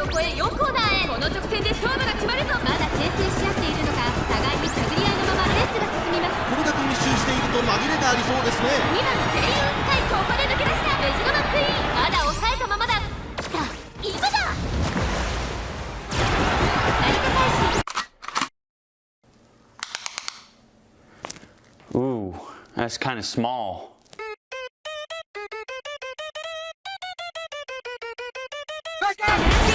を越え4コーナーへ。この直線で勝負が決まるぞ。まだ牽制し合っているのか互いに探り合いのままレースが進みます。これだけ密集していると紛れがありそうですね。2番セイユースカイここで抜け出した。メジロマックイーン。まだ抑えたままだ。来た。今だ。成田大使 Ooh, that's kind of small. Back up!